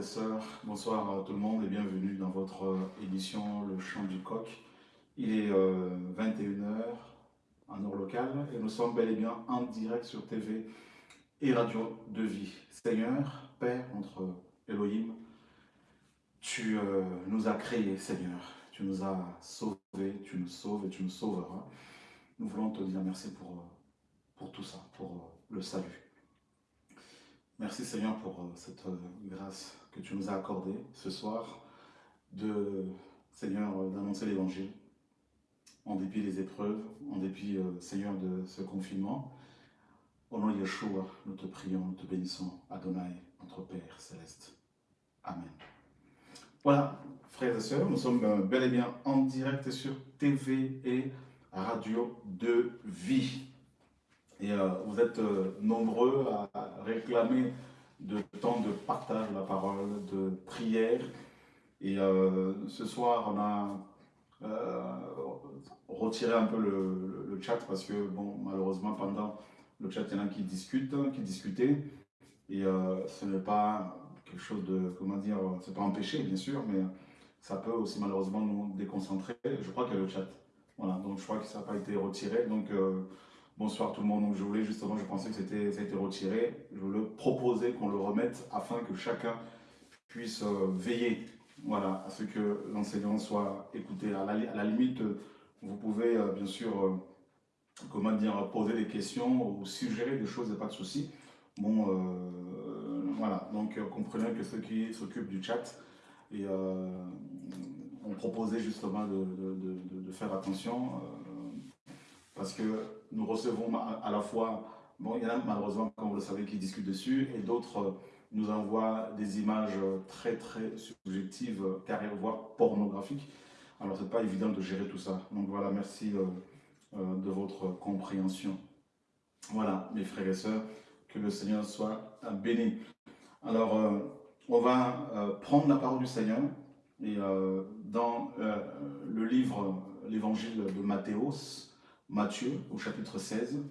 sœurs, bonsoir à tout le monde et bienvenue dans votre euh, émission Le Chant du Coq. Il est 21h euh, en heure locale et nous sommes bel et bien en direct sur TV et Radio de Vie. Seigneur, Père, notre Elohim, tu euh, nous as créés, Seigneur. Tu nous as sauvés, tu nous sauves et tu nous sauveras. Nous voulons te dire merci pour, tout ça, pour le salut. Merci Seigneur pour cette grâce que tu nous as accordée ce soir de, Seigneur, euh, d'annoncer l'évangile en dépit des épreuves, en dépit, Seigneur, de ce confinement. Au nom de Yeshua, nous te prions, nous te bénissons, Adonai, notre Père céleste. Amen. Voilà, frères et sœurs, nous sommes bel et bien en direct sur TV et radio de vie. Et euh, vous êtes euh, nombreux à réclamer de temps de partage de la parole, de prière. Et euh, ce soir, on a retiré un peu le, chat parce que, bon, malheureusement, pendant le chat, il y en a qui discutent, qui discutaient. Et ce n'est pas quelque chose de, comment dire, c'est pas empêché, bien sûr, mais ça peut aussi malheureusement nous déconcentrer. Je crois qu'il y a le chat. Voilà, donc je crois que ça n'a pas été retiré. Donc, Bonsoir tout le monde. Donc je voulais justement, je pensais que ça a été retiré. Je voulais proposer qu'on le remette afin que chacun puisse euh, veiller voilà, à ce que l'enseignant soit écouté. À la, limite, vous pouvez euh, bien sûr, euh, comment dire, poser des questions ou suggérer des choses, pas de souci. Bon, voilà, donc comprenez que ceux qui s'occupent du chat et, ont proposé justement de, de faire attention parce que nous recevons à la fois, bon, il y en a malheureusement, comme vous le savez, qui discutent dessus, et d'autres euh, nous envoient des images très très subjectives, carrément voire pornographiques. Alors c'est pas évident de gérer tout ça. Donc voilà, merci euh, euh, de votre compréhension. Voilà, mes frères et sœurs, que le Seigneur soit béni. Alors, on va prendre la parole du Seigneur, et dans le livre, l'évangile de Matthäus, Matthieu au chapitre 16.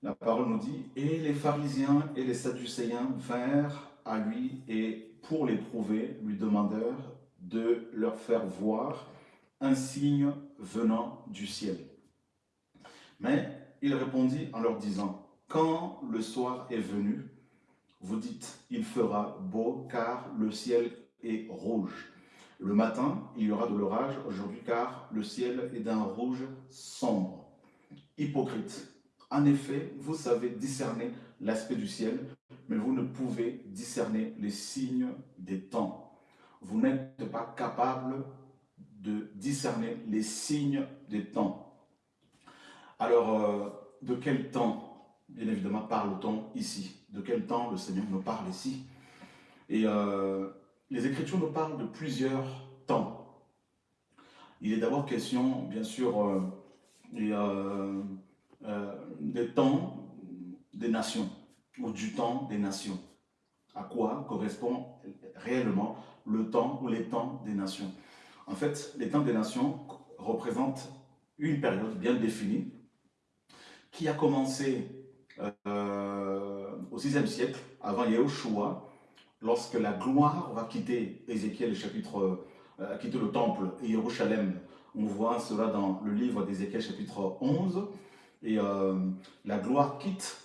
La parole nous dit « Et les pharisiens et les sadducéens vinrent à lui et pour l'éprouver, lui demandèrent de leur faire voir un signe venant du ciel. Mais il répondit en leur disant « Quand le soir est venu, vous dites « Il fera beau car le ciel est rouge. Le matin, il y aura de l'orage aujourd'hui car le ciel est d'un rouge sombre. Hypocrite. En effet, vous savez discerner l'aspect du ciel, mais vous ne pouvez discerner les signes des temps. Vous n'êtes pas capable de discerner les signes des temps. Alors, euh, de quel temps, bien évidemment, parle-t-on ici? De quel temps le Seigneur nous parle ici? Et euh, les Écritures nous parlent de plusieurs temps. Il est d'abord question, bien sûr, euh, euh, euh, des temps des nations, ou du temps des nations. À quoi correspond réellement le temps ou les temps des nations? En fait, les temps des nations représentent une période bien définie qui a commencé au 6e siècle, avant Yahushua, lorsque la gloire va quitter Ézéchiel chapitre, euh, quitter le temple et Jérusalem. On voit cela dans le livre d'Ézéchiel chapitre 11. Et euh, la gloire quitte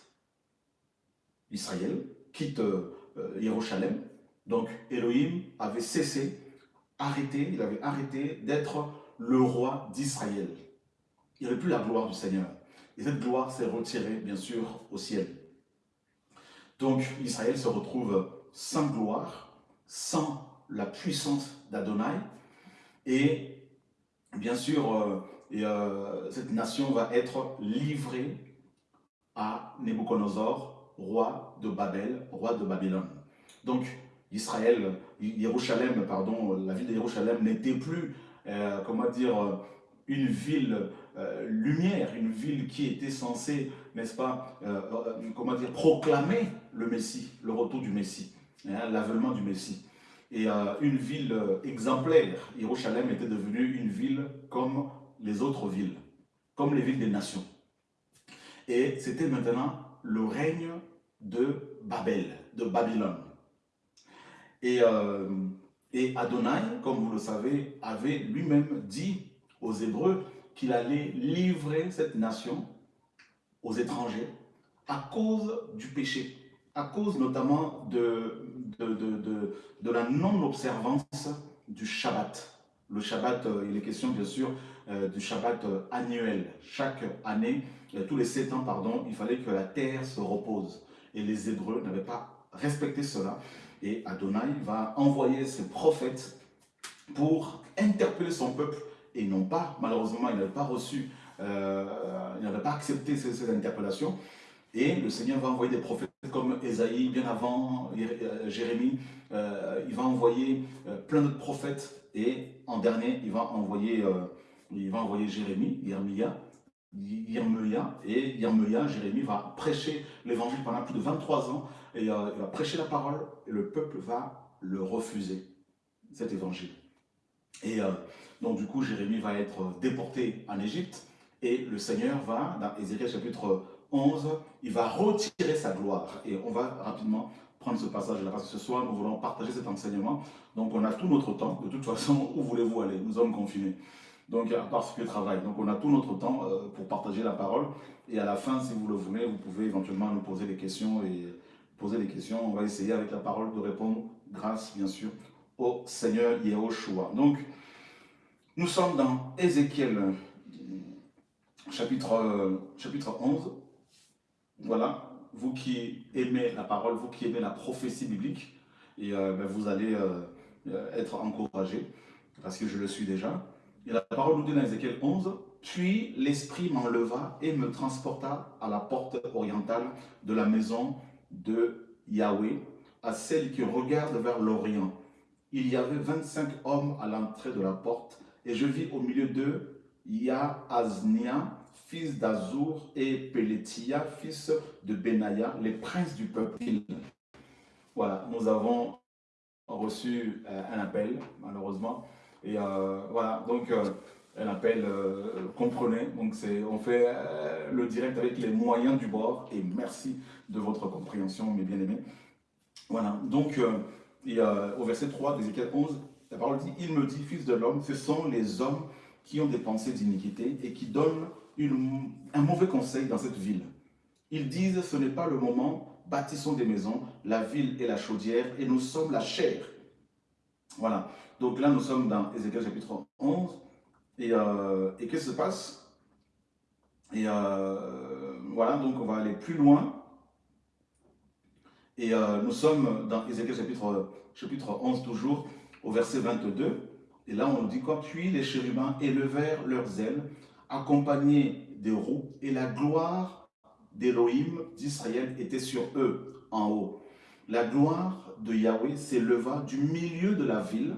Israël, quitte euh, Jérusalem. Donc Elohim avait cessé, arrêté, il avait arrêté d'être le roi d'Israël. Il n'y avait plus la gloire du Seigneur. Et cette gloire s'est retirée, bien sûr, au ciel. Donc Israël se retrouve sans gloire, sans la puissance d'Adonai. Et bien sûr, euh, euh, cette nation va être livrée à Nebuchadnezzar, roi de Babel, roi de Babylone. Donc, Israël, Jérusalem, pardon, la ville de Jérusalem n'était plus, euh, comment dire, une ville lumière, une ville qui était censée, n'est-ce pas, comment dire, proclamer le Messie, le retour du Messie. Hein, l'avènement du Messie. Et euh, une ville euh, exemplaire, Jérusalem était devenue une ville comme les autres villes, comme les villes des nations. Et c'était maintenant le règne de Babel, de Babylone. Et, euh, et Adonai, comme vous le savez, avait lui-même dit aux Hébreux qu'il allait livrer cette nation aux étrangers à cause du péché, à cause notamment de, de, la non-observance du Shabbat. Le Shabbat, euh, il est question bien sûr euh, du Shabbat euh, annuel. Chaque année, tous les sept ans, pardon, il fallait que la terre se repose. Et les Hébreux n'avaient pas respecté cela. Et Adonai va envoyer ses prophètes pour interpeller son peuple et non pas, malheureusement, il n'avait pas reçu, il n'avait pas accepté ces, interpellations. Et le Seigneur va envoyer des prophètes comme Esaïe, bien avant euh, Jérémie, euh, il va envoyer plein d'autres prophètes. Et en dernier, il va envoyer, il va envoyer Jérémie, Yermia, et Yermia, Jérémie va prêcher l'évangile pendant plus de 23 ans, et il va prêcher la parole, et le peuple va le refuser, cet évangile. Et donc du coup, Jérémie va être déporté en Égypte. Et le Seigneur va, dans Ézéchiel chapitre 11, il va retirer sa gloire. Et on va rapidement prendre ce passage-là parce que ce soir, nous voulons partager cet enseignement. Donc on a tout notre temps. De toute façon, où voulez-vous aller? Nous sommes confinés. Donc à part ce que travail. Donc on a tout notre temps euh, pour partager la parole. Et à la fin, si vous le voulez, vous pouvez éventuellement nous poser des questions et poser des questions. On va essayer avec la parole de répondre grâce, bien sûr, au Seigneur Yehoshua. Donc, nous sommes dans Ézéchiel chapitre, chapitre 11. Voilà, vous qui aimez la parole, vous qui aimez la prophétie biblique, et euh, ben, vous allez euh, être encouragés, parce que je le suis déjà. Et la parole nous dit dans Ézéchiel 11, « Puis l'Esprit m'enleva et me transporta à la porte orientale de la maison de Yahweh, à celle qui regarde vers l'Orient. Il y avait 25 hommes à l'entrée de la porte, et je vis au milieu d'eux Yaaznia, fils d'Azur, et Peletia, fils de Benaya, les princes du peuple. Voilà, nous avons reçu euh, un appel, malheureusement. Et euh, voilà, donc euh, un appel, comprenez, donc on fait le direct avec les moyens du bord, et merci de votre compréhension, mes bien-aimés. Voilà, donc au verset 3 d'Ézéchiel 11, la parole dit, il me dit, fils de l'homme, ce sont les hommes qui ont des pensées d'iniquité et qui donnent un mauvais conseil dans cette ville. Ils disent, ce n'est pas le moment, bâtissons des maisons, la ville est la chaudière et nous sommes la chair. Voilà. Donc là, nous sommes dans Ézéchiel chapitre 11. Euh, et, qu'est-ce qui se passe? Et euh, voilà, donc on va aller plus loin. Et euh, nous sommes dans Ézéchiel chapitre, chapitre 11 toujours au verset 22. Et là, on nous dit quoi? Puis les chérubins élevèrent leurs ailes, accompagnés des roues, et la gloire d'Élohim d'Israël était sur eux, en haut. La gloire de Yahweh s'éleva du milieu de la ville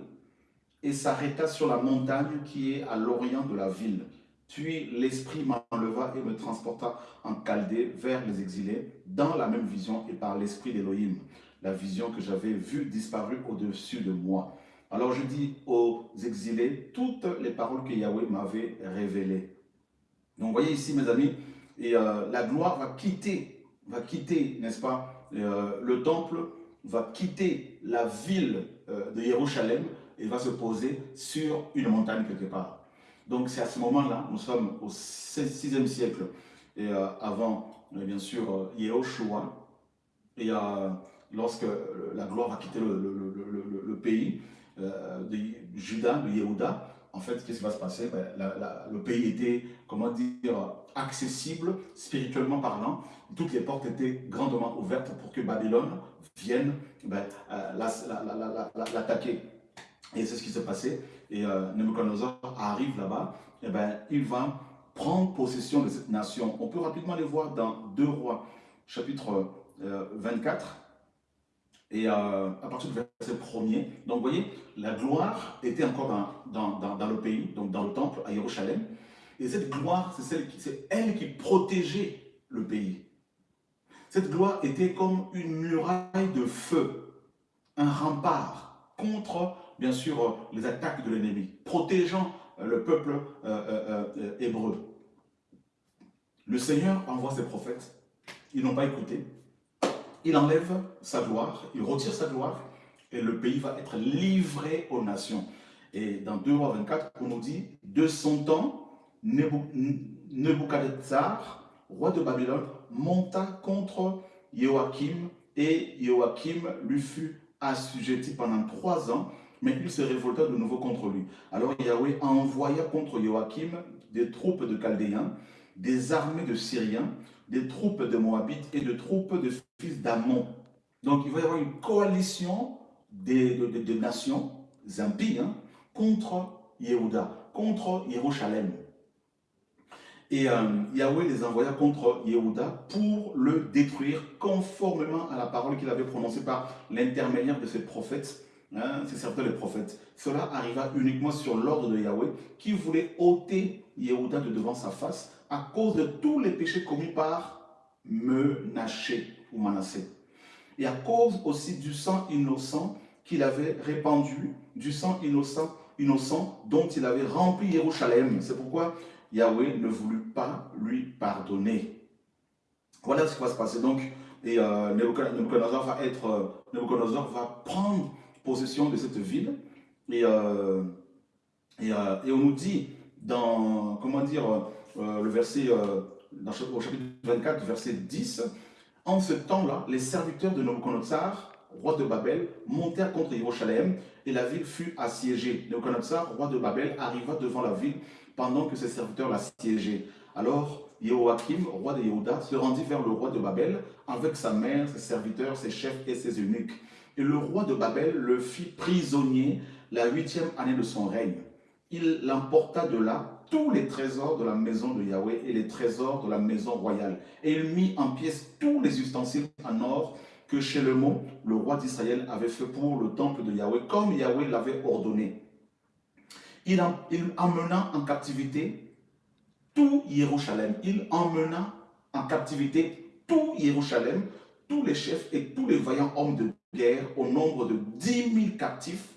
et s'arrêta sur la montagne qui est à l'orient de la ville. Puis l'Esprit m'enleva et me transporta en Chaldée vers les exilés, dans la même vision et par l'Esprit d'Élohim, la vision que j'avais vue disparue au-dessus de moi. Alors je dis aux exilés toutes les paroles que Yahweh m'avait révélées. Donc vous voyez ici mes amis, et euh, la gloire va quitter, va quitter, n'est-ce pas, euh, le temple, va quitter la ville euh, de Jérusalem et va se poser sur une montagne quelque part. Donc c'est à ce moment-là, nous sommes au 6e siècle, et avant, bien sûr, Yehoshua, et lorsque la gloire va quitter le pays, de Judas, de Yehuda, en fait, qu'est-ce qui va se passer? Ben, Le pays était, comment dire, accessible, spirituellement parlant. Toutes les portes étaient grandement ouvertes pour que Babylone vienne ben, euh, l'attaquer. Et c'est ce qui s'est passé. Et euh, Nebuchadnezzar arrive là-bas, et ben, il va prendre possession de cette nation. On peut rapidement les voir dans 2 Rois, chapitre 24, et euh, à partir du verset premier, donc vous voyez, la gloire était encore dans, dans, dans, le pays, donc dans le temple à Jérusalem. Et cette gloire, c'est elle qui protégeait le pays. Cette gloire était comme une muraille de feu, un rempart contre, bien sûr, les attaques de l'ennemi, protégeant euh, le peuple euh, hébreu. Le Seigneur envoie ses prophètes, ils n'ont pas écouté, il enlève sa gloire, il retire sa gloire, et le pays va être livré aux nations. Et dans 2 rois 24, on nous dit, de son temps, Nebuchadnezzar, roi de Babylone, monta contre Joachim et Joachim lui fut assujetti pendant trois ans, mais il se révolta de nouveau contre lui. Alors Yahweh envoya contre Joachim des troupes de Chaldéens, des armées de Syriens, des troupes de Moabites et de troupes de fils d'Ammon. Donc il va y avoir une coalition des, nations impies hein, contre Yehuda, contre Jérusalem. Et euh, Yahweh les envoya contre Yehuda pour le détruire conformément à la parole qu'il avait prononcée par l'intermédiaire de ses prophètes, hein, ses serviteurs les prophètes. Cela arriva uniquement sur l'ordre de Yahweh qui voulait ôter Yehuda de devant sa face à cause de tous les péchés commis par Menaché ou Manassé. Et à cause aussi du sang innocent qu'il avait répandu, du sang innocent, innocent dont il avait rempli Jérusalem. C'est pourquoi Yahweh ne voulut pas lui pardonner. Voilà ce qui va se passer. Donc, et euh, Nebuchadnezzar va être, euh, va prendre possession de cette ville. Et, euh, et, on nous dit dans, comment dire, le verset, dans, au chapitre 24, verset 10, en ce temps-là, les serviteurs de Nebuchadnezzar, roi de Babel, montèrent contre Jérusalem et la ville fut assiégée. Nebuchadnezzar, roi de Babel, arriva devant la ville pendant que ses serviteurs l'assiégeaient. Alors Joachim, roi de Yehuda, se rendit vers le roi de Babel avec sa mère, ses serviteurs, ses chefs et ses eunuques. Et le roi de Babel le fit prisonnier la huitième année de son règne. Il l'emporta de là tous les trésors de la maison de Yahweh et les trésors de la maison royale. Et il mit en pièces tous les ustensiles en or que chez le roi d'Israël avait fait pour le temple de Yahweh, comme Yahweh l'avait ordonné il, emmena en captivité tout Jérusalem. Il emmena en captivité tout Jérusalem, tous les chefs et tous les vaillants hommes de guerre au nombre de 10 000 captifs,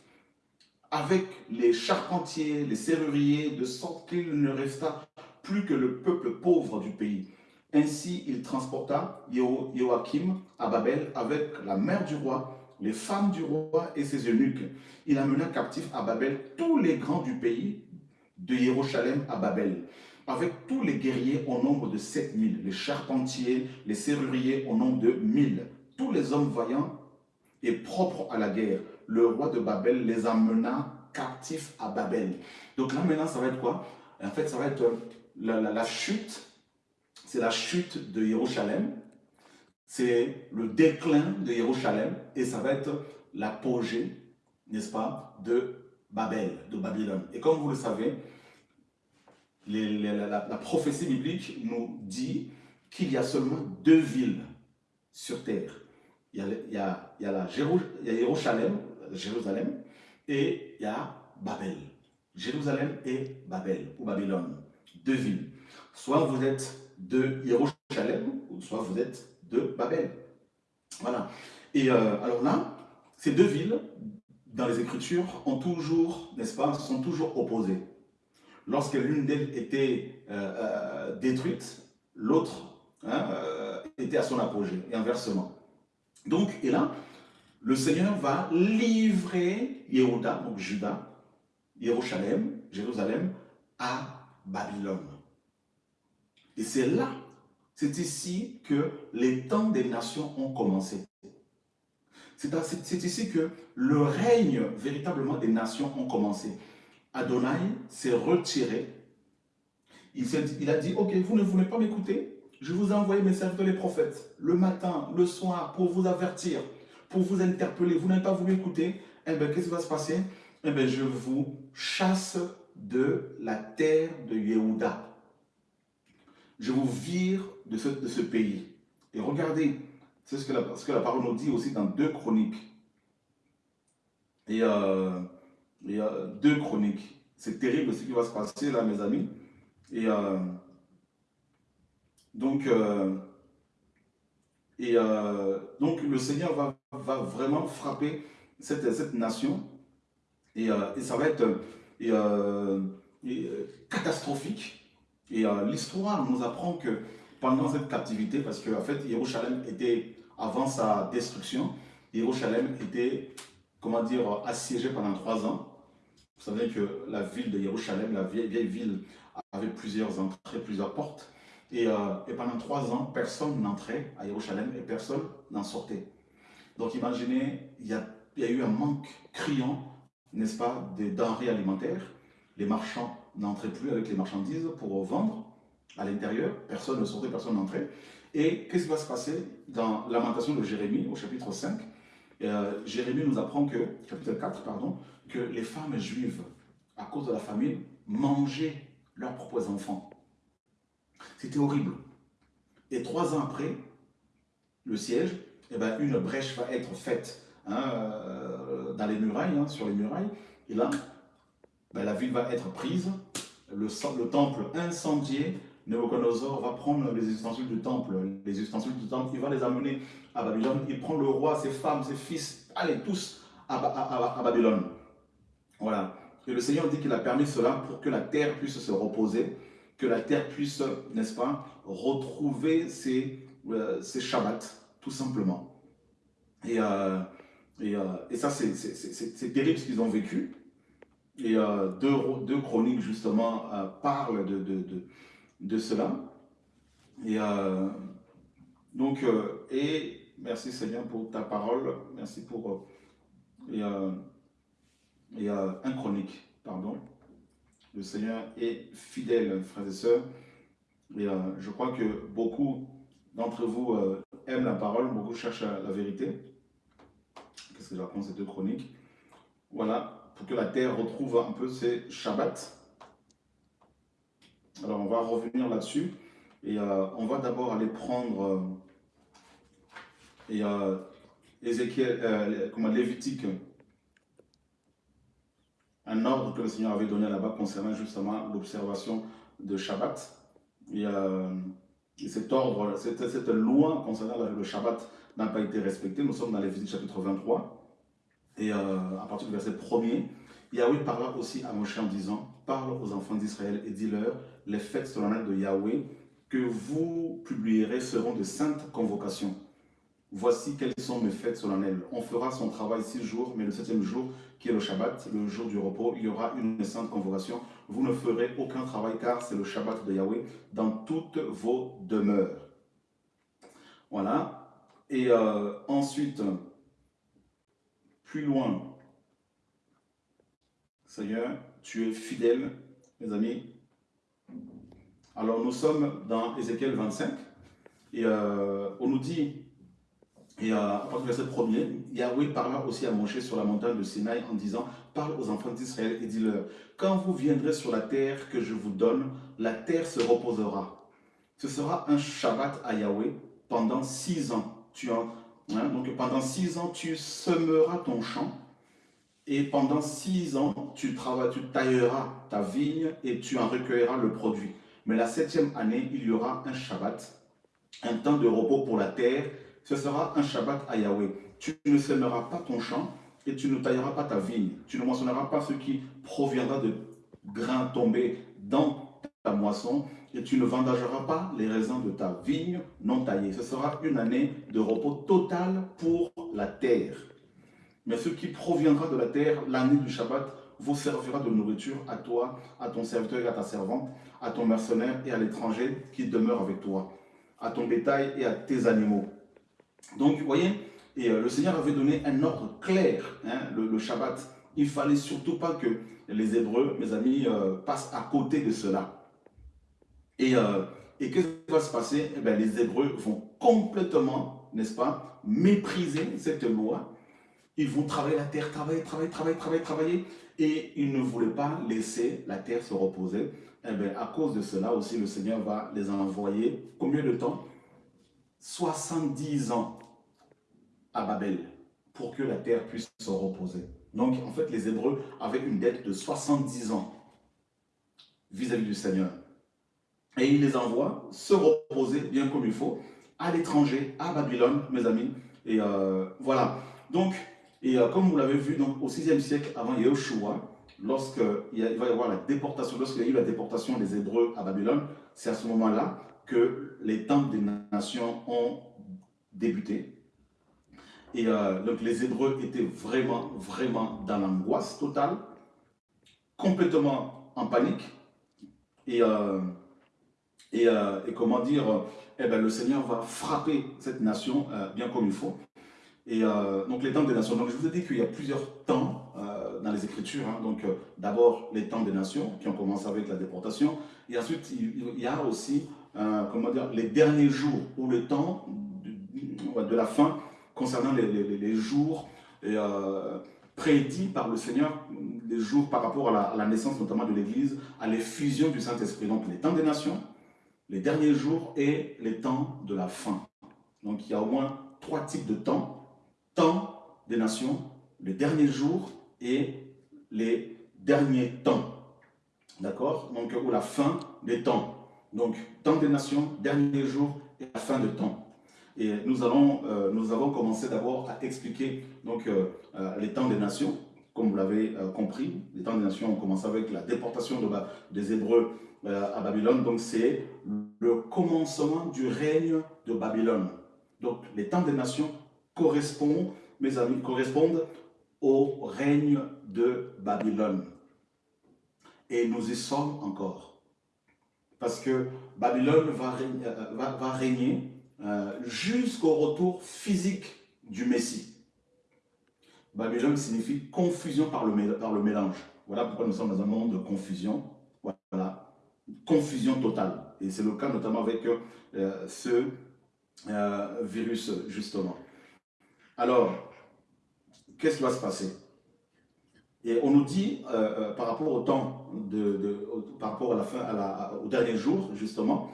avec les charpentiers, les serruriers, de sorte qu'il ne resta plus que le peuple pauvre du pays. Ainsi, il transporta Joachim à Babel avec la mère du roi, les femmes du roi et ses eunuques. Il amena captifs à Babel tous les grands du pays, de Jérusalem à Babel, avec tous les guerriers au nombre de 7000, les charpentiers, les serruriers au nombre de 1000, tous les hommes vaillants et propres à la guerre. Le roi de Babel les amena captifs à Babel. Donc là maintenant, ça va être quoi? En fait, ça va être la, la chute, c'est la chute de Jérusalem, c'est le déclin de Jérusalem et ça va être l'apogée, n'est-ce pas, de Babel, de Babylone. Et comme vous le savez, la, prophétie biblique nous dit qu'il y a seulement deux villes sur terre. Il y a, il Jérusalem, Jérusalem et il y a Babel. Jérusalem et Babel, ou Babylone. Deux villes. Soit vous êtes de Jérusalem, ou soit vous êtes de Babel. Voilà. Et euh, alors là, ces deux villes, dans les Écritures, ont toujours, n'est-ce pas, sont toujours opposées. Lorsque l'une d'elles était euh, euh, détruite, l'autre hein, était à son apogée, et inversement. Donc, et là, le Seigneur va livrer Yehuda, donc Juda, Jérusalem, Jérusalem, à Babylone. Et c'est là c'est ici que les temps des nations ont commencé. C'est ici que le règne véritablement des nations ont commencé. Adonai s'est retiré. Il, il, a dit, ok, vous ne voulez pas m'écouter? Je vous ai envoyé mes serviteurs les prophètes, le matin, le soir, pour vous avertir, pour vous interpeller. Vous n'avez pas voulu écouter Eh bien, qu'est-ce qui va se passer? Eh bien, je vous chasse de la terre de Yehuda je vous vire de ce, de ce pays. Et regardez, c'est ce, que la, ce que la parole nous dit aussi dans deux chroniques. Et, euh, et euh, deux chroniques. C'est terrible ce qui va se passer là, mes amis. Et euh, donc, euh, et, donc, le Seigneur va, va vraiment frapper cette, cette nation. Et, euh, et, ça va être catastrophique. Et euh, l'histoire nous apprend que pendant cette captivité, parce qu'en en fait, Jérusalem était, avant sa destruction, Jérusalem était comment dire, assiégée pendant trois ans. Vous savez que la ville de Jérusalem, la vieille, vieille ville, avait plusieurs entrées, plusieurs portes. Et, euh, et pendant trois ans, personne n'entrait à Jérusalem et personne n'en sortait. Donc imaginez, il y a, eu un manque criant, n'est-ce pas, des denrées alimentaires. Les marchands n'entraient plus avec les marchandises pour vendre à l'intérieur. Personne ne sortait, personne n'entrait. Et qu'est-ce qui va se passer dans Lamentation de Jérémie, au chapitre 5 euh, Jérémie nous apprend que, chapitre 4, pardon, que les femmes juives, à cause de la famine, mangeaient leurs propres enfants. C'était horrible. Et trois ans après, le siège, eh ben, une brèche va être faite hein, euh, dans les murailles, hein, sur les murailles. Et là, ben, la ville va être prise, le, le temple incendié, Nebuchadnezzar va prendre les ustensiles du temple, les ustensiles du temple, il va les amener à Babylone. Il prend le roi, ses femmes, ses fils, allez tous à, Babylone. Voilà. Et le Seigneur dit qu'il a permis cela pour que la terre puisse se reposer, que la terre puisse, n'est-ce pas, retrouver ses, euh, ses Shabbats, tout simplement. Et, euh, et, euh, et, ça, c'est terrible ce qu'ils ont vécu. Et deux, deux, chroniques, justement, parlent de, de, de cela. Et euh, donc, euh, et merci Seigneur pour ta parole, merci pour euh, et, un chronique, pardon. Le Seigneur est fidèle, frères et sœurs. Et je crois que beaucoup d'entre vous aiment la parole, beaucoup cherchent la vérité. Qu'est-ce que j'apprends ces deux chroniques? Voilà, pour que la terre retrouve un peu ses Shabbats. Alors, on va revenir là-dessus. Et euh, on va d'abord aller prendre euh, euh, Ézéchiel, comment, Lévitique, un ordre que le Seigneur avait donné là-bas concernant justement l'observation de Shabbat. Cet ordre, cette, loi concernant le Shabbat n'a pas été respectée. Nous sommes dans Lévitique chapitre 23. Et à partir du verset 1er, Yahweh parla aussi à Moshe en disant, parle aux enfants d'Israël et dis-leur, les fêtes solennelles de Yahweh que vous publierez seront de saintes convocations. Voici quelles sont mes fêtes solennelles. On fera son travail six jours, mais le septième jour, qui est le Shabbat, le jour du repos, il y aura une sainte convocation. Vous ne ferez aucun travail car c'est le Shabbat de Yahweh dans toutes vos demeures. Voilà. Et euh, ensuite, plus loin, Seigneur, tu es fidèle, mes amis. Alors nous sommes dans Ézéchiel 25, et euh, on nous dit, et euh, à partir du verset 1er, Yahweh parla aussi à Moshe sur la montagne de Sinaï en disant, parle aux enfants d'Israël et dis-leur, quand vous viendrez sur la terre que je vous donne, la terre se reposera. Ce sera un Shabbat à Yahweh pendant six ans. Tu hein, donc pendant six ans, tu semeras ton champ et pendant six ans, tu, travailles, tu tailleras ta vigne et tu en recueilleras le produit. Mais la septième année, il y aura un Shabbat, un temps de repos pour la terre. Ce sera un Shabbat à Yahweh. Tu ne sèmeras pas ton champ et tu ne tailleras pas ta vigne. Tu ne moissonneras pas ce qui proviendra de grains tombés dans ta moisson et tu ne vendageras pas les raisins de ta vigne non taillée. Ce sera une année de repos total pour la terre. Mais ce qui proviendra de la terre, l'année du Shabbat, vous servira de nourriture à toi, à ton serviteur et à ta servante, à ton mercenaire et à l'étranger qui demeure avec toi, à ton bétail et à tes animaux. Donc, vous voyez, euh, le Seigneur avait donné un ordre clair, hein, le, Shabbat. Il fallait surtout pas que les Hébreux, mes amis, euh, passent à côté de cela. Et, euh, et qu'est-ce qui va se passer? Eh bien, Les Hébreux vont complètement, n'est-ce pas, mépriser cette loi ils vont travailler la terre, travailler, travailler, travailler, travailler, travailler. Et ils ne voulaient pas laisser la terre se reposer. Eh bien, à cause de cela aussi, le Seigneur va les envoyer. Combien de temps? 70 ans à Babel pour que la terre puisse se reposer. Donc, en fait, les Hébreux avaient une dette de 70 ans vis-à-vis du Seigneur. Et il les envoie se reposer bien comme il faut à l'étranger, à Babylone, mes amis. Et euh, voilà. Donc, et euh, comme vous l'avez vu, donc, au 6e siècle avant Yahushua, lorsqu'il va y avoir la déportation, lorsqu'il y a eu la déportation des Hébreux à Babylone, c'est à ce moment-là que les temples des nations ont débuté. Et euh, donc les Hébreux étaient vraiment, vraiment dans l'angoisse totale, complètement en panique. Et, euh, et, euh, et, comment dire, eh ben, le Seigneur va frapper cette nation bien comme il faut. Et donc les temps des nations. Donc je vous ai dit qu'il y a plusieurs temps dans les Écritures. Hein. Donc d'abord les temps des nations qui ont commencé avec la déportation. Et ensuite il, y a aussi, comment dire, les derniers jours ou le temps de, la fin concernant les, jours euh, prédits par le Seigneur, les jours par rapport à la, naissance notamment de l'Église, à l'effusion du Saint-Esprit. Donc les temps des nations, les derniers jours et les temps de la fin. Donc il y a au moins trois types de temps. Temps des nations, les derniers jours et les derniers temps. D'accord? Donc, ou la fin des temps. Donc, temps des nations, derniers jours et la fin de temps. Et nous, allons, euh, nous avons commencé d'abord à expliquer donc, euh, euh, les temps des nations, comme vous l'avez compris. Les temps des nations ont commencé avec la déportation de, des Hébreux à Babylone. Donc c'est le commencement du règne de Babylone. Donc les temps des nations correspondent, mes amis, correspondent au règne de Babylone. Et nous y sommes encore. Parce que Babylone va va, va régner euh, jusqu'au retour physique du Messie. Babylone signifie confusion par le, par le mélange. Voilà pourquoi nous sommes dans un monde de confusion. Voilà, confusion totale. Et c'est le cas notamment avec euh, ce euh, virus, justement. Alors, qu'est-ce qui va se passer? Et on nous dit, par rapport au temps, de, par rapport à la fin, au dernier jour, justement,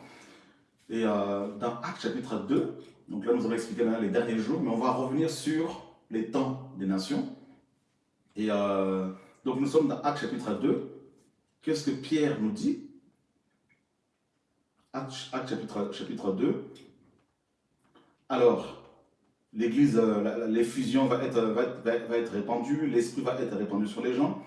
et euh, dans Acte chapitre 2, donc là nous avons expliqué les derniers jours, mais on va revenir sur les temps des nations. Et euh, donc nous sommes dans Acte chapitre 2. Qu'est-ce que Pierre nous dit? Acte, chapitre, chapitre 2. Alors, l'Église, euh, l'effusion va être, va, va être répandue, l'Esprit va être répandu sur les gens.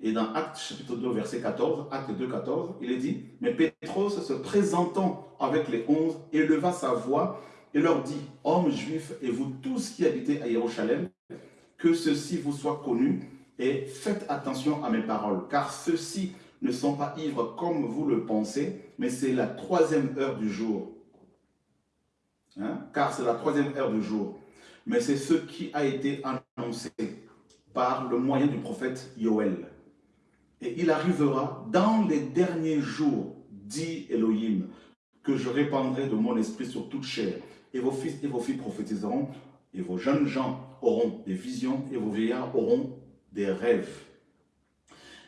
Et dans Acte chapitre 2, verset 14, Acte 2, 14, il est dit, « Mais Pétros, se présentant avec les onze, éleva sa voix et leur dit, « Hommes juifs et vous tous qui habitez à Jérusalem, que ceci vous soit connu et faites attention à mes paroles, car ceux-ci ne sont pas ivres comme vous le pensez, mais c'est la troisième heure du jour. Hein? Car c'est la troisième heure du jour. Mais c'est ce qui a été annoncé par le moyen du prophète Yoël. Et il arrivera dans les derniers jours, dit Elohim, que je répandrai de mon esprit sur toute chair. Et vos fils et vos filles prophétiseront, et vos jeunes gens auront des visions, et vos vieillards auront des rêves.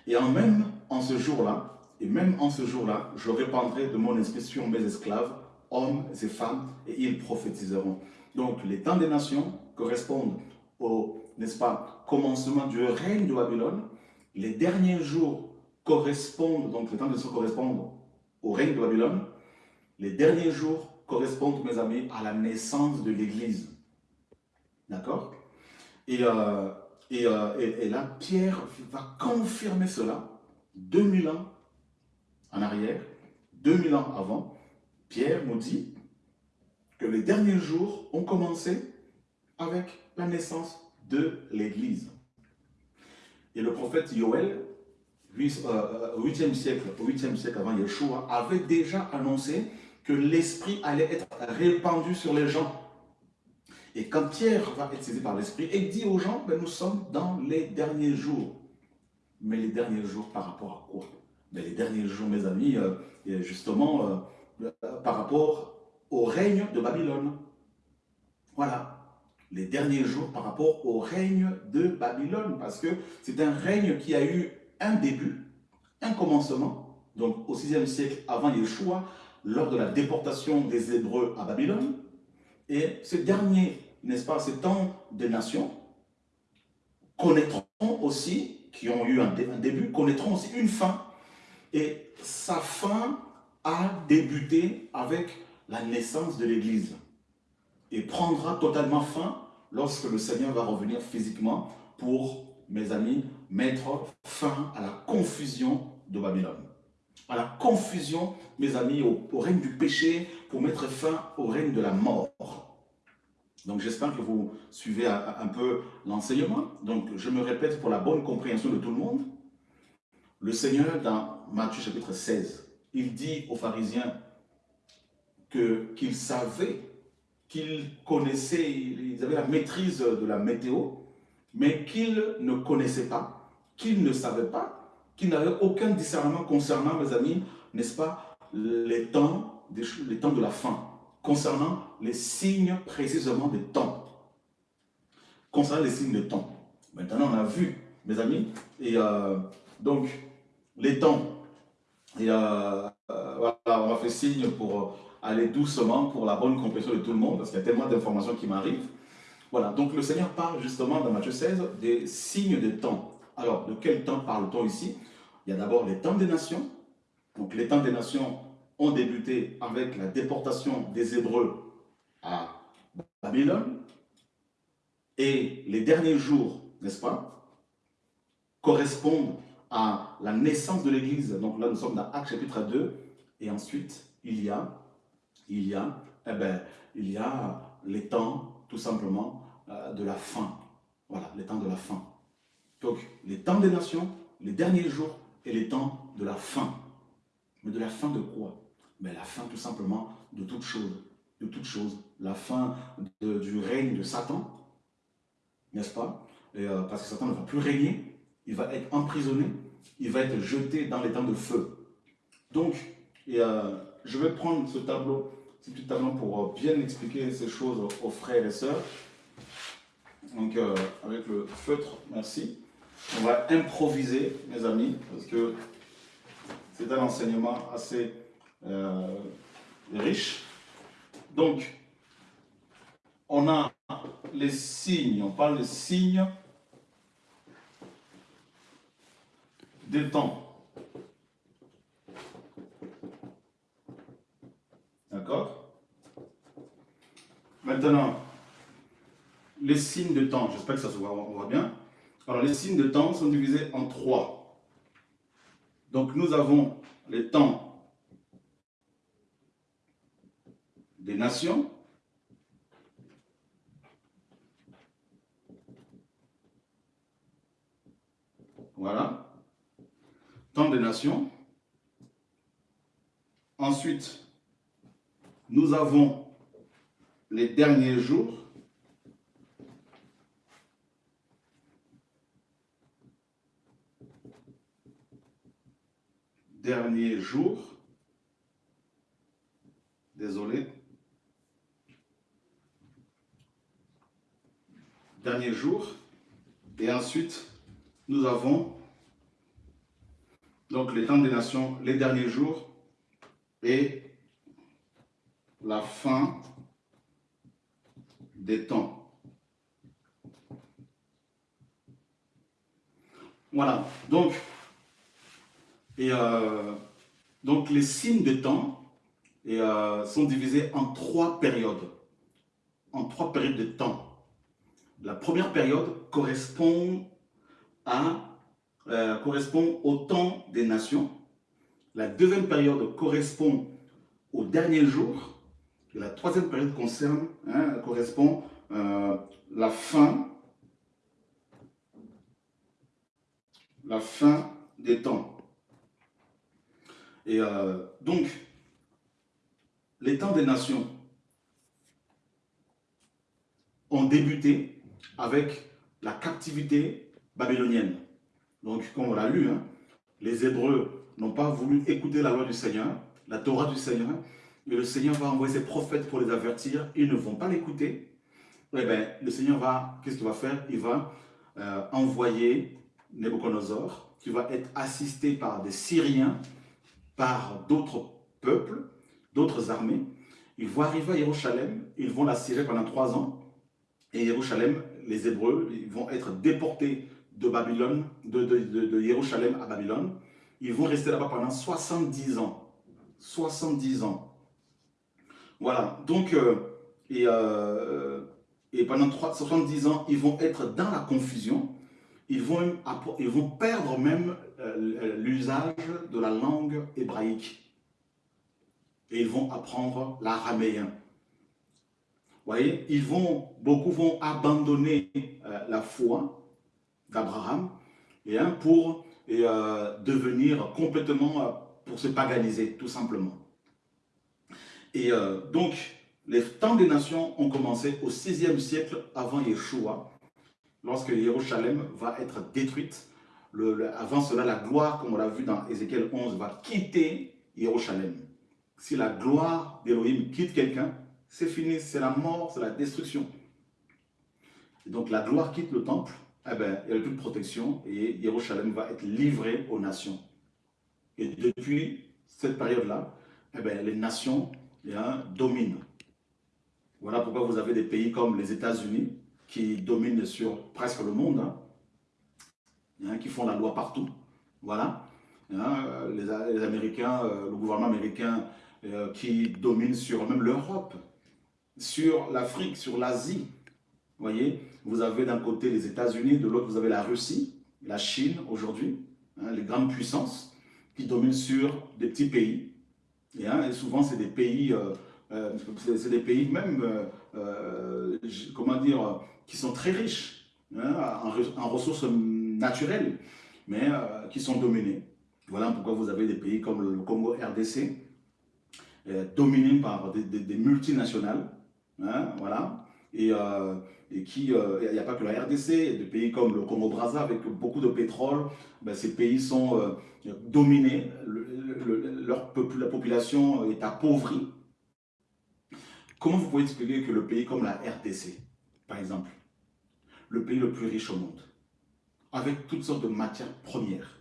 Et en même en ce jour-là, et même en ce jour-là, je répandrai de mon esprit sur mes esclaves, hommes et femmes, et ils prophétiseront. Donc les temps des nations correspondent au, n'est-ce pas, commencement du règne de Babylone, les derniers jours correspondent, donc les temps de correspondent au règne de Babylone. Les derniers jours correspondent, mes amis, à la naissance de l'Église. D'accord? Euh, euh, et, là, Pierre va confirmer cela 2000 ans en arrière, 2000 ans avant. Pierre nous dit que les derniers jours ont commencé avec la naissance de l'Église. Et le prophète Yoël, 8e euh, euh, siècle, 8e siècle avant Yeshua, avait déjà annoncé que l'Esprit allait être répandu sur les gens. Et quand Pierre va être saisi par l'Esprit, il dit aux gens, ben, nous sommes dans les derniers jours. Mais les derniers jours par rapport à quoi? Ben, Les derniers jours, mes amis, euh, justement, par rapport au règne de Babylone. Voilà les derniers jours par rapport au règne de Babylone, parce que c'est un règne qui a eu un début, un commencement, donc au 6e siècle avant Yeshua, lors de la déportation des Hébreux à Babylone. Et ce dernier, n'est-ce pas, ces temps des nations, connaîtront aussi, qui ont eu un, un début, connaîtront aussi une fin. Et sa fin a débuté avec la naissance de l'Église et prendra totalement fin lorsque le Seigneur va revenir physiquement pour, mes amis, mettre fin à la confusion de Babylone. À la confusion, mes amis, au, règne du péché, pour mettre fin au règne de la mort. Donc j'espère que vous suivez un, peu l'enseignement. Donc je me répète pour la bonne compréhension de tout le monde. Le Seigneur, dans Matthieu chapitre 16, il dit aux pharisiens qu'il savait, qu'il connaissait, ils avaient la maîtrise de la météo, mais qu'ils ne connaissaient pas, qu'ils ne savaient pas, qu'ils n'avaient aucun discernement concernant, mes amis, n'est-ce pas, les temps, les temps de la fin, concernant les signes précisément des temps. Concernant les signes de temps. Maintenant, on a vu, mes amis, et euh, donc, les temps, et euh, euh, voilà, on a fait signe pour aller doucement pour la bonne compréhension de tout le monde, parce qu'il y a tellement d'informations qui m'arrivent. Voilà, donc le Seigneur parle justement dans Matthieu 16 des signes de temps. Alors, de quel temps parle-t-on ici? Il y a d'abord les temps des nations. Donc, les temps des nations ont débuté avec la déportation des Hébreux à Babylone. Et les derniers jours, n'est-ce pas, correspondent à la naissance de l'Église. Donc là, nous sommes dans Actes chapitre 2. Et ensuite, il y a, il y a, eh ben, il y a les temps, tout simplement, euh, de la fin. Voilà, les temps de la fin. Donc, les temps des nations, les derniers jours et les temps de la fin. Mais de la fin de quoi? Mais la fin tout simplement de toute chose. De toute chose. La fin du règne de Satan, n'est-ce pas? Euh, Parce que Satan ne va plus régner, il va être emprisonné, il va être jeté dans les temps de feu. Donc, euh, je vais prendre ce tableau, tableau pour bien expliquer ces choses aux frères et sœurs. Donc, euh, avec le feutre, merci. On va improviser, mes amis, parce que c'est un enseignement assez euh, riche. Donc, on a les signes, on parle des signes des temps. D'accord? Maintenant, les signes de temps, j'espère que ça se voit, bien. Alors, les signes de temps sont divisés en trois. Donc, nous avons les temps des nations, Voilà. Temps des nations. Ensuite, nous avons les derniers jours. dernier jour. Désolé. Dernier jour. Et ensuite, nous avons donc les temps des nations, les derniers jours et la fin des temps. Voilà, donc et euh, donc les signes de temps euh, sont divisés en trois périodes. En trois périodes de temps. La première période correspond, à, euh, correspond au temps des nations. La deuxième période correspond au dernier jour. La troisième période concerne, hein, correspond la fin la fin des temps. Et euh, donc, les temps des nations ont débuté avec la captivité babylonienne. Donc, comme on l'a lu, hein, les Hébreux n'ont pas voulu écouter la loi du Seigneur, la Torah du Seigneur, et le Seigneur va envoyer ses prophètes pour les avertir, ils ne vont pas l'écouter. Eh bien, le Seigneur va, qu'est-ce qu'il va faire? Il va euh, envoyer Nebuchadnezzar, qui va être assisté par des Syriens par d'autres peuples, d'autres armées. Ils vont arriver à Jérusalem, ils vont la pendant trois ans. Et Jérusalem, les Hébreux, ils vont être déportés de Babylone, de, de, Jérusalem à Babylone. Ils vont rester là-bas pendant 70 ans. 70 ans. Voilà, donc, euh, et, euh, et pendant 70 ans, ils vont être dans la confusion ils vont, ils vont perdre même euh, l'usage de la langue hébraïque. Et ils vont apprendre l'araméen. voyez, ils vont, beaucoup vont abandonner la foi d'Abraham pour devenir complètement, pour se paganiser, tout simplement. Et donc, les temps des nations ont commencé au 6e siècle avant Yeshua, lorsque Jérusalem va être détruite. avant cela, la gloire, comme on l'a vu dans Ézéchiel 11, va quitter Jérusalem. Si la gloire d'Élohim quitte quelqu'un, c'est fini, c'est la mort, c'est la destruction. Et donc la gloire quitte le temple, eh ben, il n'y a plus de protection et Jérusalem va être livré aux nations. Et depuis cette période-là, eh ben, les nations eh dominent. Voilà pourquoi vous avez des pays comme les États-Unis qui dominent sur presque le monde, hein, qui font la loi partout. Voilà. Les, les, Américains, euh, le gouvernement américain euh, qui domine sur même l'Europe sur l'Afrique, sur l'Asie. Voyez, vous avez d'un côté les États-Unis, de l'autre vous avez la Russie, la Chine aujourd'hui, hein, les grandes puissances qui dominent sur des petits pays. Et, hein, souvent c'est des pays, euh, euh, c'est des pays même, euh, comment dire, qui sont très riches hein, en, ressources naturelles, mais qui sont dominés. Voilà pourquoi vous avez des pays comme le Congo RDC, dominés par des multinationales, Hein, voilà. Et, euh, et qui, euh, il n'y a pas que la RDC, des pays comme le Congo-Brazza avec beaucoup de pétrole, ben, ces pays sont euh, dominés, leur la population est appauvrie. Comment vous pouvez expliquer que le pays comme la RDC, par exemple, le pays le plus riche au monde, avec toutes sortes de matières premières,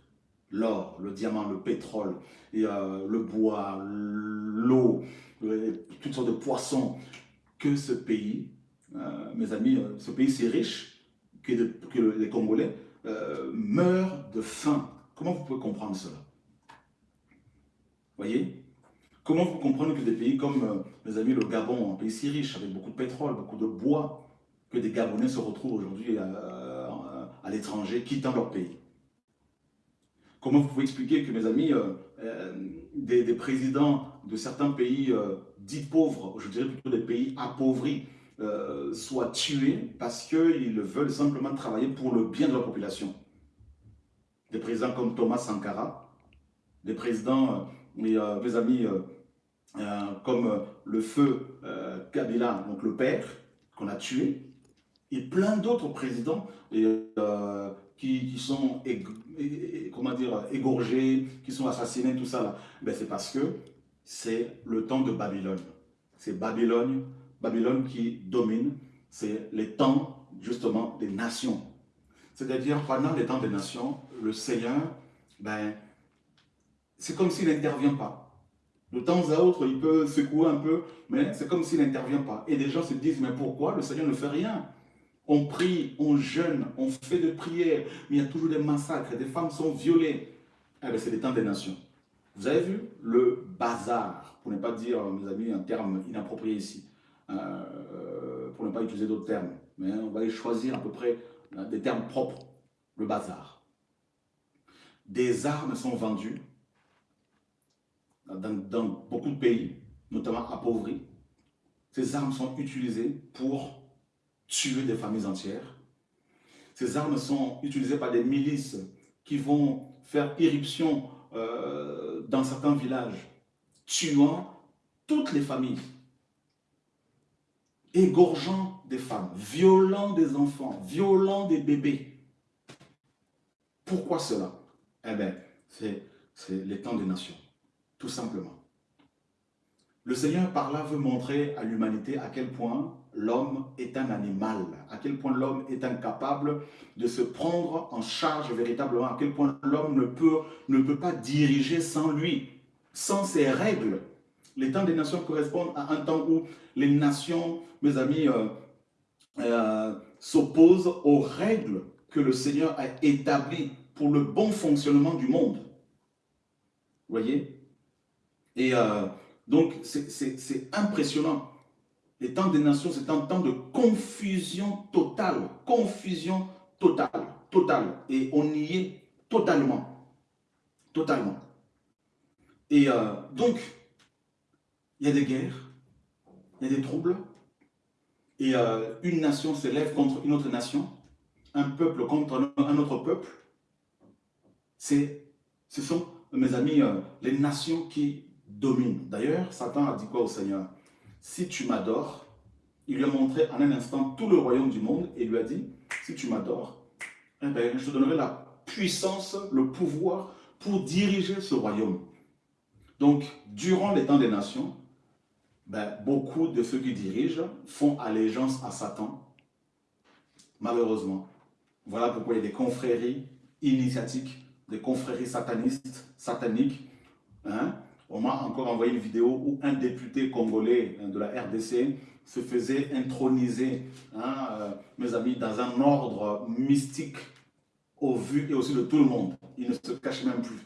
l'or, le diamant, le pétrole, le bois, l'eau, toutes sortes de poissons, que ce pays, euh, mes amis, euh, ce pays si riche que, les Congolais euh, meurent de faim. Comment vous pouvez comprendre cela? Voyez? Comment vous comprenez que des pays comme, mes amis, le Gabon, un pays si riche, avec beaucoup de pétrole, beaucoup de bois, que des Gabonais se retrouvent aujourd'hui à, l'étranger, quittant leur pays? Comment vous pouvez expliquer que, mes amis, des, des, présidents de certains pays dits pauvres, je dirais plutôt des pays appauvris, euh, soient tués parce qu'ils veulent simplement travailler pour le bien de la population. Des présidents comme Thomas Sankara, des présidents, euh, mes, euh, amis, comme le feu Kabila, donc le père, qu'on a tué, et plein d'autres présidents qui, sont comment dire, égorgés, qui sont assassinés, tout ça. Ben, C'est parce que c'est le temps de Babylone. C'est Babylone, Babylone qui domine, c'est les temps justement des nations. C'est-à-dire pendant les temps des nations, le Seigneur, ben, c'est comme s'il n'intervient pas. De temps à autre, il peut secouer un peu, mais c'est comme s'il n'intervient pas. Et des gens se disent, mais pourquoi le Seigneur ne fait rien? On prie, on jeûne, on fait des prières, mais il y a toujours des massacres, des femmes sont violées. Eh ben, c'est les temps des nations. Vous avez vu le bazar, pour ne pas dire, mes amis, un terme inapproprié ici, euh, pour ne pas utiliser d'autres termes, mais on va choisir à peu près euh, des termes propres, le bazar. Des armes sont vendues dans, dans beaucoup de pays, notamment appauvris. Ces armes sont utilisées pour tuer des familles entières. Ces armes sont utilisées par des milices qui vont faire irruption euh, dans certains villages, tuant toutes les familles, égorgeant des femmes, violant des enfants, violant des bébés. Pourquoi cela? Eh bien, c'est les temps des nations, tout simplement. Le Seigneur par là veut montrer à l'humanité à quel point l'homme est un animal, à quel point l'homme est incapable de se prendre en charge véritablement, à quel point l'homme ne peut, ne peut pas diriger sans lui, sans ses règles. Les temps des nations correspondent à un temps où les nations, mes amis, euh, euh, s'opposent aux règles que le Seigneur a établies pour le bon fonctionnement du monde. Vous voyez? Et euh, donc, c'est impressionnant les temps des nations, c'est un temps de confusion totale. Confusion totale. Totale. Et on y est totalement. Totalement. Et donc, il y a des guerres, il y a des troubles, et euh, une nation s'élève contre une autre nation, un peuple contre un autre peuple, ce sont, mes amis, euh, les nations qui dominent. D'ailleurs, Satan a dit quoi au Seigneur? Si tu m'adores, il lui a montré en un instant tout le royaume du monde et lui a dit, si tu m'adores, eh ben, je te donnerai la puissance, le pouvoir pour diriger ce royaume. Donc, durant les temps des nations, ben, beaucoup de ceux qui dirigent font allégeance à Satan, malheureusement. Voilà pourquoi il y a des confréries initiatiques, des confréries satanistes, sataniques. Hein. On m'a encore envoyé une vidéo où un député congolais hein, de la RDC se faisait introniser, hein, euh, mes amis, dans un ordre mystique au vu et aussi de tout le monde. Il ne se cache même plus.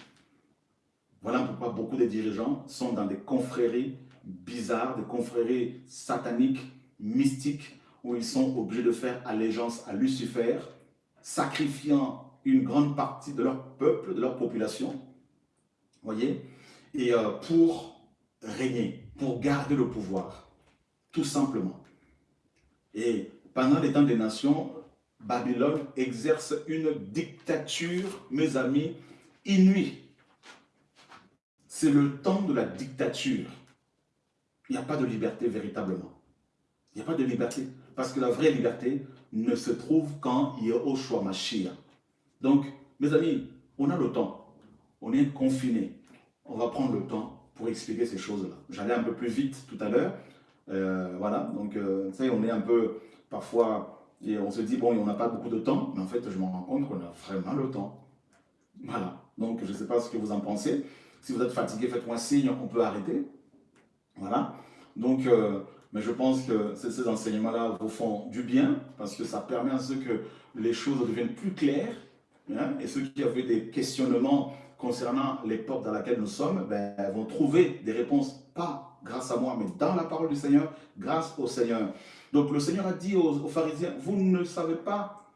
Voilà pourquoi beaucoup de dirigeants sont dans des confréries bizarres, des confréries sataniques, mystiques, où ils sont obligés de faire allégeance à Lucifer, sacrifiant une grande partie de leur peuple, de leur population, voyez, euh, pour régner, pour garder le pouvoir, tout simplement. Et pendant les temps des nations, Babylone exerce une dictature, mes amis, inouïe. C'est le temps de la dictature. Il n'y a pas de liberté véritablement. Il n'y a pas de liberté. Parce que la vraie liberté ne se trouve quand il y a au choix Mashiach. Donc, mes amis, on a le temps. On est confiné. On va prendre le temps pour expliquer ces choses-là. J'allais un peu plus vite tout à l'heure. Euh, voilà, donc, euh, vous on est un peu, parfois, et on se dit, bon, on n'a pas beaucoup de temps, mais en fait, je me rends compte qu'on a vraiment le temps. Voilà, donc je ne sais pas ce que vous en pensez. Si vous êtes fatigué, faites-moi signe, on peut arrêter. Voilà, donc, euh, mais je pense que ces enseignements-là vous font du bien, parce que ça permet à ceux que les choses deviennent plus claires, hein, et ceux qui avaient des questionnements concernant l'époque dans laquelle nous sommes, ben, vont trouver des réponses, pas grâce à moi, mais dans la parole du Seigneur, grâce au Seigneur. Donc le Seigneur a dit aux, pharisiens, vous ne savez pas,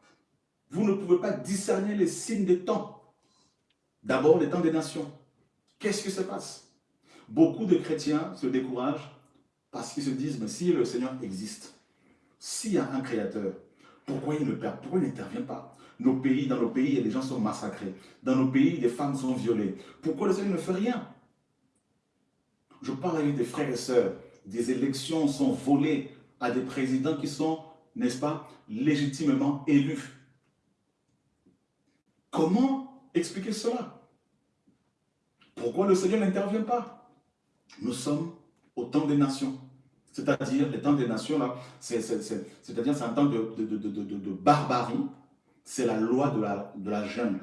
vous ne pouvez pas discerner les signes des temps. D'abord les temps des nations. Qu'est-ce qui se passe? Beaucoup de chrétiens se découragent parce qu'ils se disent, mais si le Seigneur existe, s'il y a un créateur, pourquoi il ne pourquoi il n'intervient pas? Nos pays, dans nos pays, les gens sont massacrés. Dans nos pays, les femmes sont violées. Pourquoi le Seigneur ne fait rien? Je parle avec des frères et sœurs. Des élections sont volées à des présidents qui sont, n'est-ce pas, légitimement élus. Comment expliquer cela? Pourquoi le Seigneur n'intervient pas? Nous sommes au temps des nations. C'est-à-dire, le temps des nations, là, c'est-à-dire c'est un temps de, barbarie. C'est la loi de la, jungle.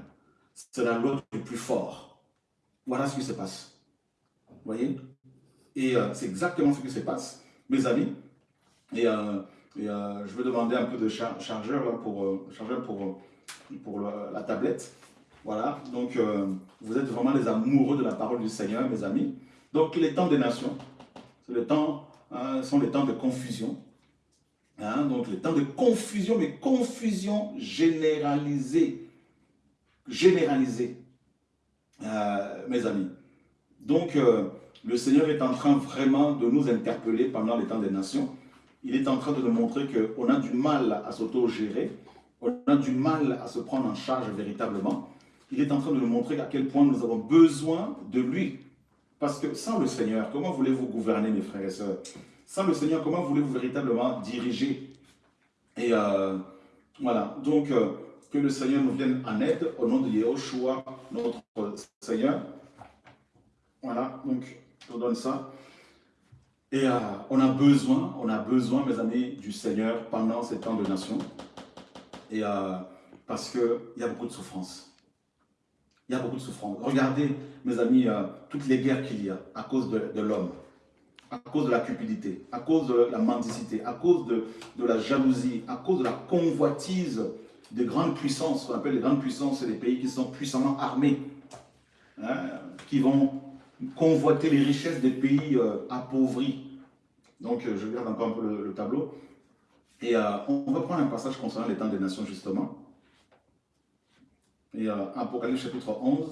C'est la loi du plus fort. Voilà ce qui se passe. Vous voyez? Et euh, c'est exactement ce qui se passe, mes amis. Et, euh, euh, je vais demander un peu de chargeur pour la tablette. Voilà, donc vous êtes vraiment les amoureux de la parole du Seigneur, mes amis. Donc les temps des nations, le temps, hein, sont les temps de confusion. Hein, donc les temps de confusion, mais confusion généralisée. Généralisée, mes amis. Donc le Seigneur est en train vraiment de nous interpeller pendant les temps des nations il est en train de nous montrer qu'on a du mal à s'auto-gérer, on a du mal à se prendre en charge véritablement. Il est en train de nous montrer à quel point nous avons besoin de lui. Parce que sans le Seigneur, comment voulez-vous gouverner, mes frères et sœurs? Sans le Seigneur, comment voulez-vous véritablement diriger? Et euh, voilà, donc euh, que le Seigneur nous vienne en aide au nom de Yehoshua, notre Seigneur. Voilà, donc je vous donne ça. Et euh, on a besoin, on a besoin, mes amis, du Seigneur pendant ces temps de nation. Et parce qu'il y a beaucoup de souffrance. Il y a beaucoup de souffrance. Regardez, mes amis, euh, toutes les guerres qu'il y a à cause de, l'homme, à cause de la cupidité, à cause de la mendicité, à cause de, la jalousie, à cause de la convoitise des grandes puissances, qu'on appelle les grandes puissances, c'est les pays qui sont puissamment armés, hein, qui vont convoiter les richesses des pays euh, appauvris. Donc, euh, je regarde encore un peu le, tableau. Et on va prendre un passage concernant les temps des nations, justement. Et Apocalypse chapitre 11.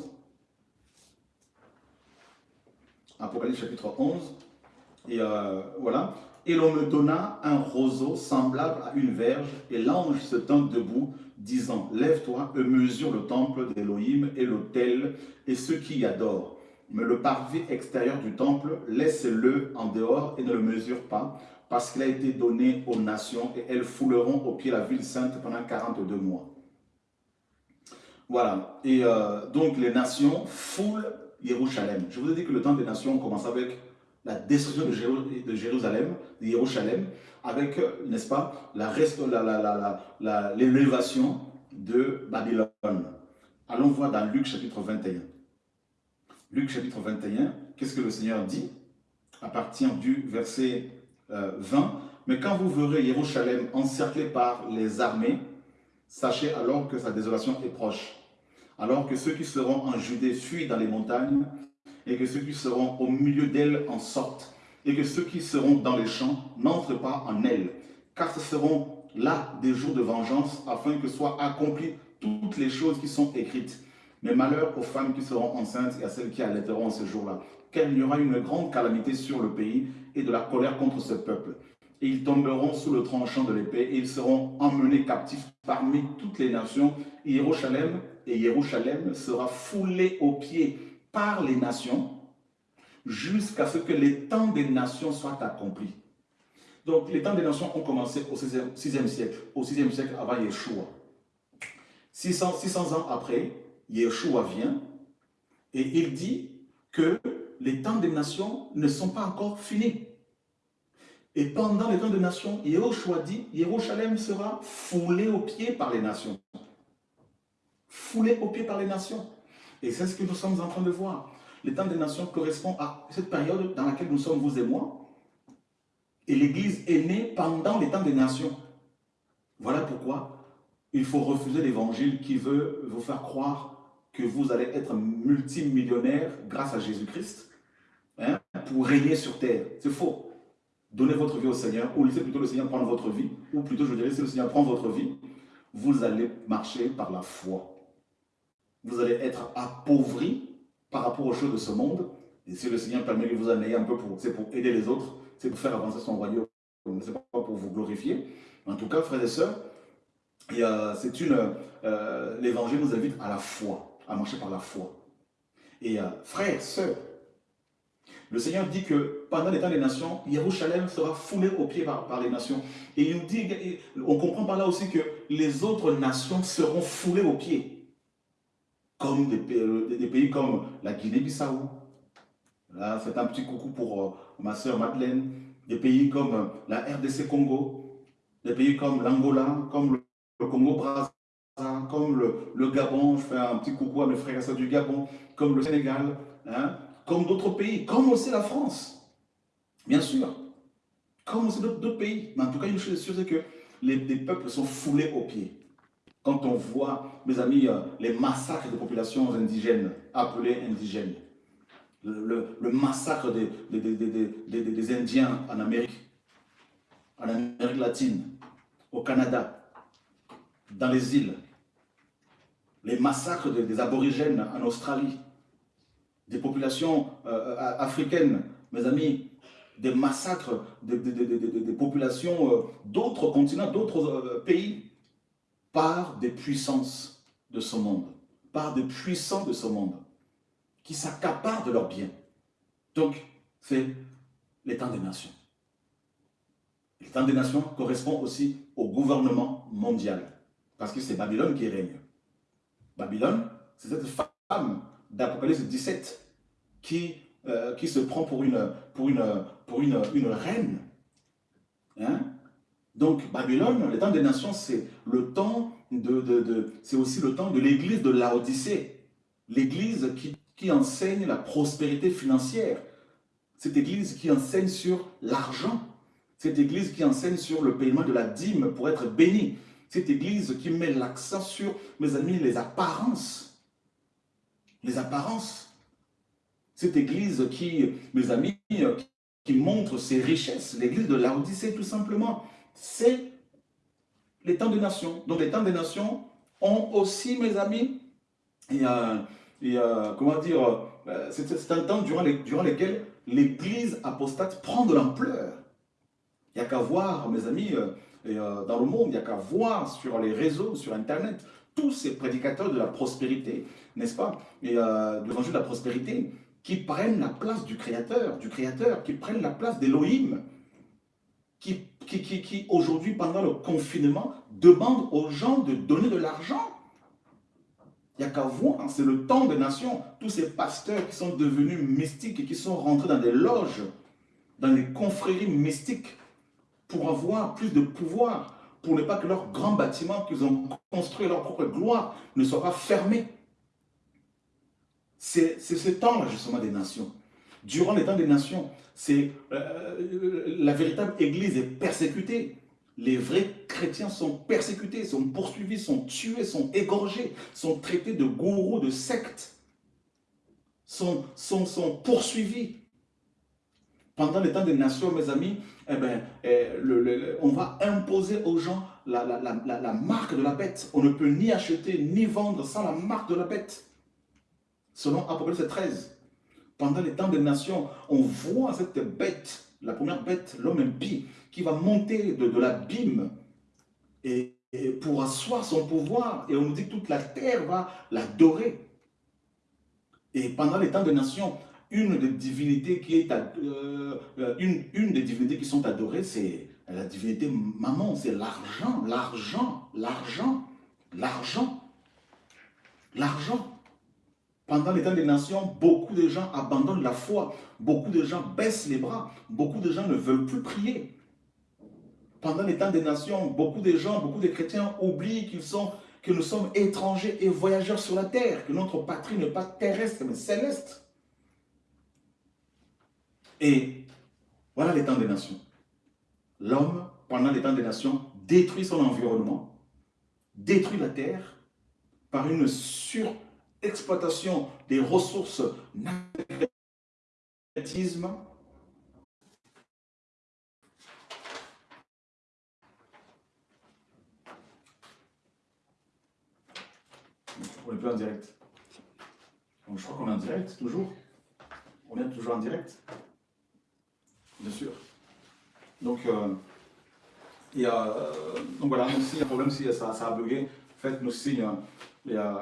Apocalypse chapitre 11. Et voilà. Et l'on me donna un roseau semblable à une verge, et l'ange se tint debout, disant, Lève-toi et mesure le temple d'Élohim et l'autel et ceux qui y adorent. Mais le parvis extérieur du temple, laisse-le en dehors et ne le mesure pas, parce qu'il a été donné aux nations, et elles fouleront au pied la ville sainte pendant 42 mois. Voilà, et euh, donc les nations foulent Jérusalem. Je vous ai dit que le temps des nations commence avec la destruction de, Jérusalem, de Jérusalem, avec, n'est-ce pas, l'élévation de Babylone. Allons voir dans Luc chapitre 21. Luc chapitre 21, qu'est-ce que le Seigneur dit à partir du verset 20 euh, Mais quand vous verrez Jérusalem encerclé par les armées, sachez alors que sa désolation est proche. Alors que ceux qui seront en Judée fuient dans les montagnes, et que ceux qui seront au milieu d'elle en sortent, et que ceux qui seront dans les champs n'entrent pas en elle, car ce seront là des jours de vengeance, afin que soient accomplies toutes les choses qui sont écrites. Mais malheur aux femmes qui seront enceintes et à celles qui allaiteront ce jour-là, car il y aura une grande calamité sur le pays et de la colère contre ce peuple. Et ils tomberont sous le tranchant de l'épée et ils seront emmenés captifs parmi toutes les nations. Et et Jérusalem sera foulé aux pieds par les nations jusqu'à ce que les temps des nations soient accomplis. Donc, les temps des nations ont commencé au 6e, siècle, au 6e siècle avant Yeshua. 600, 600 ans après, Yeshua vient et il dit que les temps des nations ne sont pas encore finis. Et pendant les temps des nations, Yeshua dit, Jérusalem sera foulé aux pieds par les nations. Foulé aux pieds par les nations. Et c'est ce que nous sommes en train de voir. Les temps des nations correspond à cette période dans laquelle nous sommes, vous et moi. Et l'Église est née pendant les temps des nations. Voilà pourquoi il faut refuser l'évangile qui veut vous faire croire que vous allez être multimillionnaire grâce à Jésus-Christ hein, pour régner sur terre. C'est faux. Donnez votre vie au Seigneur, ou laissez plutôt le Seigneur prendre votre vie, ou plutôt je dirais, si le Seigneur prend votre vie, vous allez marcher par la foi. Vous allez être appauvri par rapport aux choses de ce monde, et si le Seigneur permet que vous en ayez un peu c'est pour aider les autres, c'est pour faire avancer son royaume, c'est pas pour vous glorifier. En tout cas, frères et sœurs, c'est une, euh, l'évangile nous invite à la foi à marcher par la foi. Et euh, frères, sœurs, le Seigneur dit que pendant les temps des nations, Jérusalem sera foulé aux pieds par, les nations. Et il nous dit, on comprend par là aussi que les autres nations seront foulées aux pieds. Comme des, pays comme la Guinée-Bissau. Là, c'est un petit coucou pour euh, ma sœur Madeleine. Des pays comme euh, la RDC Congo. Des pays comme l'Angola, comme le, le Congo-Brazzaville comme le, Gabon, je fais un petit coucou à mes frères et sœurs du Gabon, comme le Sénégal, hein, comme d'autres pays, comme aussi la France, bien sûr, comme aussi d'autres pays. Mais en tout cas, une chose est sûre, c'est que les, peuples sont foulés aux pieds. Quand on voit, mes amis, euh, les massacres de populations indigènes, appelées indigènes, le, massacre des, des Indiens en Amérique, en Amérique latine, au Canada, dans les îles, les massacres des, aborigènes en Australie, des populations euh, euh, africaines, mes amis, des massacres des, populations d'autres continents, d'autres pays, par des puissances de ce monde, par des puissants de ce monde, qui s'accaparent de leurs biens. Donc, c'est l'état des nations. L'état des nations correspond aussi au gouvernement mondial, parce que c'est Babylone qui règne. Babylone, c'est cette femme d'Apocalypse 17 qui, euh, qui se prend pour une, une reine. Hein? Donc Babylone, le temps des nations, c'est le temps de, de, c'est aussi le temps de l'église de Laodicée. L'église qui, qui enseigne la prospérité financière. Cette église qui enseigne sur l'argent. Cette église qui enseigne sur le paiement de la dîme pour être béni. Cette église qui met l'accent sur, mes amis, les apparences. Les apparences. Cette église qui, mes amis, qui montre ses richesses. L'église de l'Odyssée, tout simplement. C'est les temps des nations. Donc les temps des nations ont aussi, mes amis, et, euh, comment dire, euh, c'est un temps durant, les, durant lequel l'église apostate prend de l'ampleur. Il n'y a qu'à voir, mes amis, euh, euh, dans le monde, il n'y a qu'à voir sur les réseaux, sur Internet, tous ces prédicateurs de la prospérité, n'est-ce pas Et de l'évangile de la prospérité, qui prennent la place du Créateur, du Créateur, qui prennent la place d'Élohim, qui, aujourd'hui, pendant le confinement, demandent aux gens de donner de l'argent. Il n'y a qu'à voir, c'est le temps des nations. Tous ces pasteurs qui sont devenus mystiques et qui sont rentrés dans des loges, dans des confréries mystiques, pour avoir plus de pouvoir, pour ne pas que leur grand bâtiment qu'ils ont construit leur propre gloire ne soit pas fermé. C'est ce temps-là, justement, des nations. Durant les temps des nations, c'est euh, la véritable Église est persécutée. Les vrais chrétiens sont persécutés, sont poursuivis, sont tués, sont égorgés, sont traités de gourous, de sectes, sont, sont, sont poursuivis. Pendant les temps des nations, mes amis, eh ben, eh, on va imposer aux gens la, la, marque de la bête. On ne peut ni acheter ni vendre sans la marque de la bête. Selon Apocalypse 13. Pendant les temps des nations, on voit cette bête, la première bête, l'homme impie, qui va monter de, l'abîme et, pour asseoir son pouvoir. Et on nous dit que toute la terre va l'adorer. Et pendant les temps des nations, une des divinités qui est euh, euh, une, une des divinités qui sont adorées, c'est la divinité maman, c'est l'argent, l'argent, l'argent, l'argent, l'argent. Pendant les temps des nations, beaucoup de gens abandonnent la foi, beaucoup de gens baissent les bras, beaucoup de gens ne veulent plus prier. Pendant les temps des nations, beaucoup de gens, beaucoup de chrétiens oublient qu'ils que nous sommes étrangers et voyageurs sur la terre, que notre patrie n'est pas terrestre mais céleste. Et voilà les temps des nations. L'homme, pendant les temps des nations, détruit son environnement, détruit la terre par une surexploitation des ressources naturelles. On est plus en direct. je crois qu'on est en direct, toujours. On est toujours en direct. Bien sûr. Donc, euh, il y a, euh, donc voilà, s'il y a un problème, si ça, ça a bugué, faites-nous signe. Et, euh,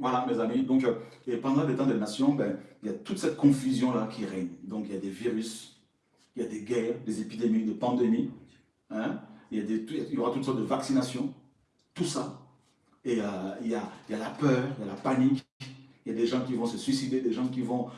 voilà, mes amis. Donc, et pendant les temps des nations, ben, il y a toute cette confusion-là qui règne. Donc, il y a des virus, il y a des guerres, des épidémies, des pandémies. Hein? Il, y aura toutes sortes de vaccinations. Tout ça. Et a, il y a la peur, il y a la panique. Il y a des gens qui vont se suicider, des gens qui vont